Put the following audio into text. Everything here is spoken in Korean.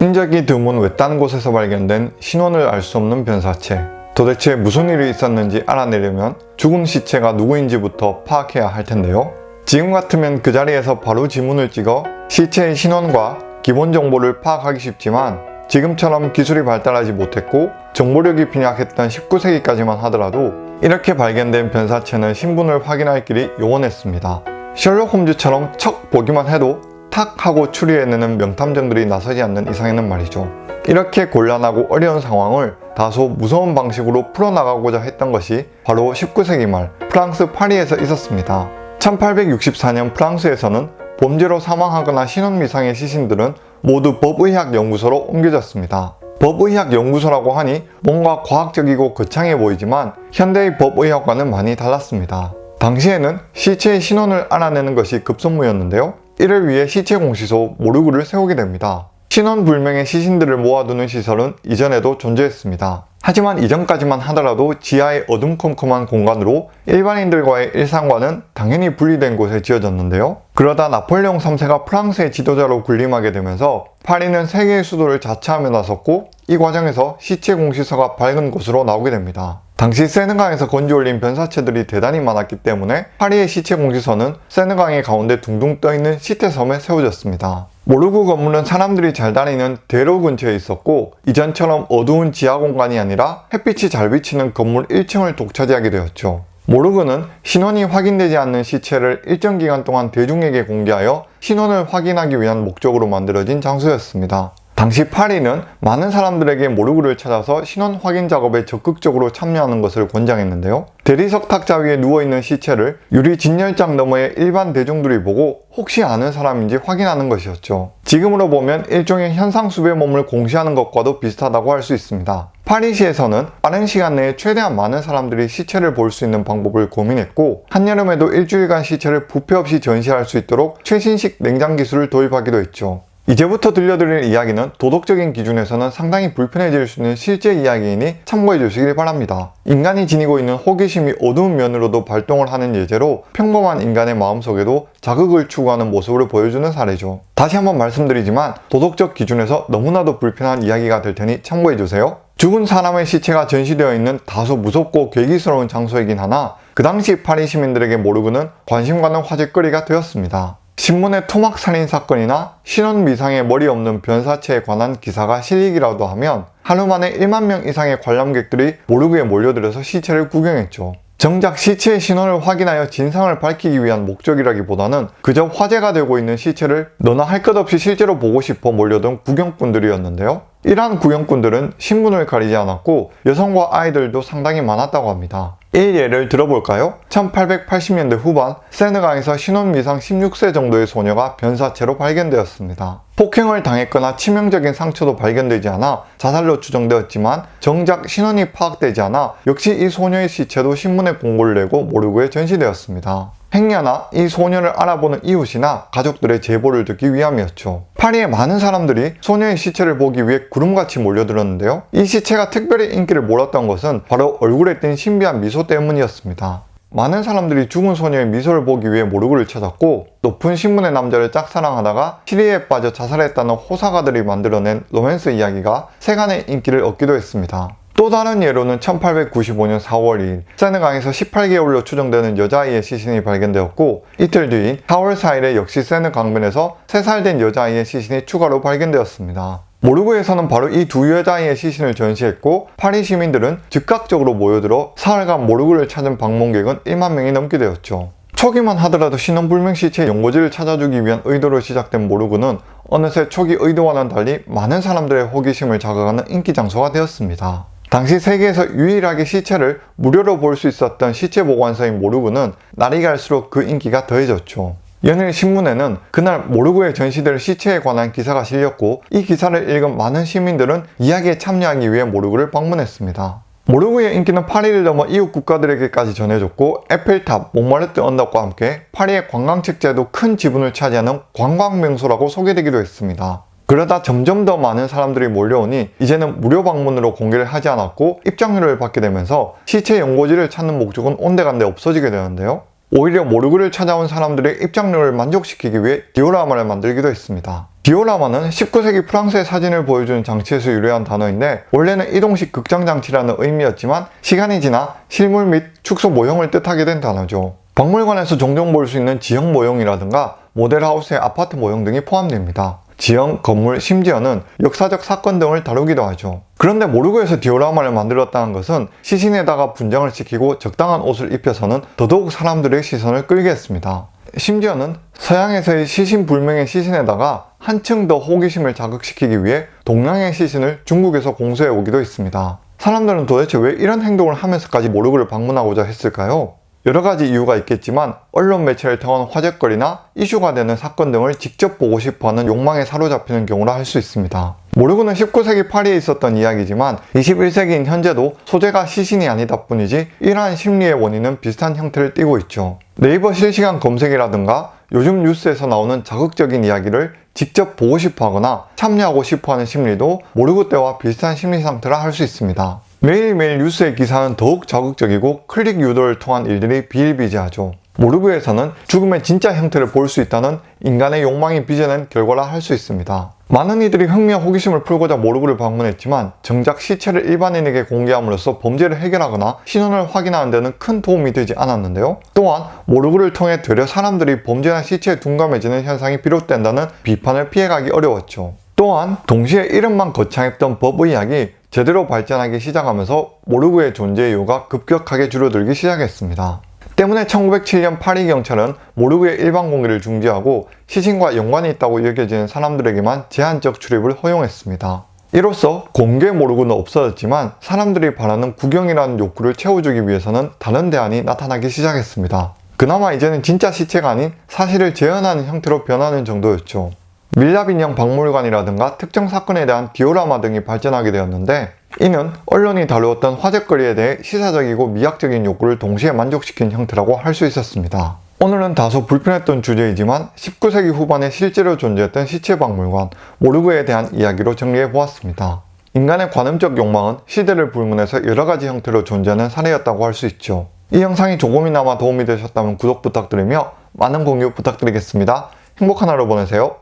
흔적이 드문 외딴 곳에서 발견된 신원을 알 수 없는 변사체. 도대체 무슨 일이 있었는지 알아내려면 죽은 시체가 누구인지부터 파악해야 할 텐데요. 지금 같으면 그 자리에서 바로 지문을 찍어 시체의 신원과 기본 정보를 파악하기 쉽지만 지금처럼 기술이 발달하지 못했고 정보력이 빈약했던 19세기까지만 하더라도 이렇게 발견된 변사체는 신분을 확인할 길이 요원했습니다. 셜록 홈즈처럼 척 보기만 해도 탁 하고 추리해내는 명탐정들이 나서지 않는 이상에는 말이죠. 이렇게 곤란하고 어려운 상황을 다소 무서운 방식으로 풀어나가고자 했던 것이 바로 19세기 말 프랑스 파리에서 있었습니다. 1864년 프랑스에서는 범죄로 사망하거나 신원미상의 시신들은 모두 법의학연구소로 옮겨졌습니다. 법의학연구소라고 하니 뭔가 과학적이고 거창해 보이지만 현대의 법의학과는 많이 달랐습니다. 당시에는 시체의 신원을 알아내는 것이 급선무였는데요. 이를 위해 시체 공시소 모르그를 세우게 됩니다. 신원 불명의 시신들을 모아두는 시설은 이전에도 존재했습니다. 하지만 이전까지만 하더라도 지하의 어둠컴컴한 공간으로 일반인들과의 일상과는 당연히 분리된 곳에 지어졌는데요. 그러다 나폴레옹 3세가 프랑스의 지도자로 군림하게 되면서 파리는 세계의 수도를 자처하며 나섰고 이 과정에서 시체 공시서가 밝은 곳으로 나오게 됩니다. 당시 세느강에서 건져올린 변사체들이 대단히 많았기 때문에 파리의 시체 공시서는 세느강의 가운데 둥둥 떠있는 시태섬에 세워졌습니다. 모르구 건물은 사람들이 잘 다니는 대로 근처에 있었고 이전처럼 어두운 지하 공간이 아니라 햇빛이 잘 비치는 건물 1층을 독차지하게 되었죠. 모르그는 신원이 확인되지 않는 시체를 일정 기간 동안 대중에게 공개하여 신원을 확인하기 위한 목적으로 만들어진 장소였습니다. 당시 파리는 많은 사람들에게 모르그를 찾아서 신원 확인 작업에 적극적으로 참여하는 것을 권장했는데요. 대리석 탁자 위에 누워있는 시체를 유리 진열장 너머에 일반 대중들이 보고 혹시 아는 사람인지 확인하는 것이었죠. 지금으로 보면 일종의 현상수배 몸을 공시하는 것과도 비슷하다고 할 수 있습니다. 파리시에서는 빠른 시간 내에 최대한 많은 사람들이 시체를 볼 수 있는 방법을 고민했고 한여름에도 일주일간 시체를 부패 없이 전시할 수 있도록 최신식 냉장 기술을 도입하기도 했죠. 이제부터 들려드릴 이야기는 도덕적인 기준에서는 상당히 불편해질 수 있는 실제 이야기이니 참고해 주시길 바랍니다. 인간이 지니고 있는 호기심이 어두운 면으로도 발동을 하는 예제로 평범한 인간의 마음속에도 자극을 추구하는 모습을 보여주는 사례죠. 다시 한번 말씀드리지만 도덕적 기준에서 너무나도 불편한 이야기가 될 테니 참고해 주세요. 죽은 사람의 시체가 전시되어 있는 다소 무섭고 괴기스러운 장소이긴 하나 그 당시 파리 시민들에게 모르고는 관심 가는 화제거리가 되었습니다. 신문의 토막 살인 사건이나 신원 미상의 머리 없는 변사체에 관한 기사가 실리기라도 하면 하루 만에 1만 명 이상의 관람객들이 모르그에 몰려들어서 시체를 구경했죠. 정작 시체의 신원을 확인하여 진상을 밝히기 위한 목적이라기보다는 그저 화제가 되고 있는 시체를 너나 할 것 없이 실제로 보고 싶어 몰려든 구경꾼들이었는데요. 이러한 구경꾼들은 신분을 가리지 않았고 여성과 아이들도 상당히 많았다고 합니다. 이 예를 들어볼까요? 1880년대 후반 세느강에서 신혼 미상 16세 정도의 소녀가 변사체로 발견되었습니다. 폭행을 당했거나 치명적인 상처도 발견되지 않아 자살로 추정되었지만 정작 신원이 파악되지 않아 역시 이 소녀의 시체도 신문에 공고를 내고 모르고에 전시되었습니다. 행여나 이 소녀를 알아보는 이웃이나 가족들의 제보를 듣기 위함이었죠. 파리의 많은 사람들이 소녀의 시체를 보기 위해 구름같이 몰려들었는데요. 이 시체가 특별히 인기를 몰았던 것은 바로 얼굴에 띈 신비한 미소 때문이었습니다. 많은 사람들이 죽은 소녀의 미소를 보기 위해 모르그를 찾았고 높은 신분의 남자를 짝사랑하다가 시리에 빠져 자살했다는 호사가들이 만들어낸 로맨스 이야기가 세간의 인기를 얻기도 했습니다. 또 다른 예로는 1895년 4월 2일 세느강에서 18개월로 추정되는 여자아이의 시신이 발견되었고 이틀 뒤인 4월 4일에 역시 세느 강변에서 3살 된 여자아이의 시신이 추가로 발견되었습니다. 모르그에서는 바로 이 두 여자아이의 시신을 전시했고 파리 시민들은 즉각적으로 모여들어 사흘간 모르그를 찾은 방문객은 1만 명이 넘게 되었죠. 초기만 하더라도 신원불명 시체의 연고지를 찾아주기 위한 의도로 시작된 모르그는 어느새 초기 의도와는 달리 많은 사람들의 호기심을 자극하는 인기 장소가 되었습니다. 당시 세계에서 유일하게 시체를 무료로 볼 수 있었던 시체 보관소인 모르그는 날이 갈수록 그 인기가 더해졌죠. 연일 신문에는 그날 모르그에 전시될 시체에 관한 기사가 실렸고 이 기사를 읽은 많은 시민들은 이야기에 참여하기 위해 모르그를 방문했습니다. 모르그의 인기는 파리를 넘어 이웃 국가들에게까지 전해졌고 에펠탑, 몽마르트 언덕과 함께 파리의 관광책자에도 큰 지분을 차지하는 관광명소라고 소개되기도 했습니다. 그러다 점점 더 많은 사람들이 몰려오니 이제는 무료 방문으로 공개를 하지 않았고 입장료를 받게 되면서 시체 연고자를 찾는 목적은 온데간데 없어지게 되는데요. 오히려 모르그를 찾아온 사람들의 입장료를 만족시키기 위해 디오라마를 만들기도 했습니다. 디오라마는 19세기 프랑스의 사진을 보여주는 장치에서 유래한 단어인데 원래는 이동식 극장 장치라는 의미였지만 시간이 지나 실물 및 축소 모형을 뜻하게 된 단어죠. 박물관에서 종종 볼 수 있는 지형 모형이라든가 모델하우스의 아파트 모형 등이 포함됩니다. 지형, 건물, 심지어는 역사적 사건 등을 다루기도 하죠. 그런데 모르고에서 디오라마를 만들었다는 것은 시신에다가 분장을 시키고 적당한 옷을 입혀서는 더더욱 사람들의 시선을 끌게 했습니다. 심지어는 서양에서의 시신 불명의 시신에다가 한층 더 호기심을 자극시키기 위해 동양의 시신을 중국에서 공수해 오기도 했습니다. 사람들은 도대체 왜 이런 행동을 하면서까지 모르고를 방문하고자 했을까요? 여러 가지 이유가 있겠지만 언론 매체를 통한 화제거리나 이슈가 되는 사건 등을 직접 보고 싶어하는 욕망에 사로잡히는 경우라 할 수 있습니다. 모르고는 19세기 파리에 있었던 이야기지만 21세기인 현재도 소재가 시신이 아니다 뿐이지 이러한 심리의 원인은 비슷한 형태를 띠고 있죠. 네이버 실시간 검색이라든가 요즘 뉴스에서 나오는 자극적인 이야기를 직접 보고 싶어 하거나 참여하고 싶어 하는 심리도 모르고 때와 비슷한 심리 상태라 할 수 있습니다. 매일매일 뉴스의 기사는 더욱 자극적이고 클릭 유도를 통한 일들이 비일비재하죠. 모르그에서는 죽음의 진짜 형태를 볼 수 있다는 인간의 욕망이 빚어낸 결과라 할 수 있습니다. 많은 이들이 흥미와 호기심을 풀고자 모르그를 방문했지만 정작 시체를 일반인에게 공개함으로써 범죄를 해결하거나 신원을 확인하는 데는 큰 도움이 되지 않았는데요. 또한 모르그를 통해 되려 사람들이 범죄나 시체에 둔감해지는 현상이 비롯된다는 비판을 피해가기 어려웠죠. 또한 동시에 이름만 거창했던 법의학이 제대로 발전하기 시작하면서 모르그의 존재 이유가 급격하게 줄어들기 시작했습니다. 때문에 1907년 파리 경찰은 모르그의 일반 공개를 중지하고 시신과 연관이 있다고 여겨지는 사람들에게만 제한적 출입을 허용했습니다. 이로써 공개 모르고는 없어졌지만 사람들이 바라는 구경이라는 욕구를 채워주기 위해서는 다른 대안이 나타나기 시작했습니다. 그나마 이제는 진짜 시체가 아닌 사실을 재현하는 형태로 변하는 정도였죠. 밀랍인형 박물관이라든가 특정 사건에 대한 디오라마 등이 발전하게 되었는데 이는 언론이 다루었던 화제거리에 대해 시사적이고 미학적인 욕구를 동시에 만족시킨 형태라고 할 수 있었습니다. 오늘은 다소 불편했던 주제이지만 19세기 후반에 실제로 존재했던 시체박물관 모르그에 대한 이야기로 정리해 보았습니다. 인간의 관음적 욕망은 시대를 불문해서 여러가지 형태로 존재하는 사례였다고 할 수 있죠. 이 영상이 조금이나마 도움이 되셨다면 구독 부탁드리며 많은 공유 부탁드리겠습니다. 행복한 하루 보내세요.